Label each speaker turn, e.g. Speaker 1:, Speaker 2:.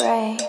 Speaker 1: Right.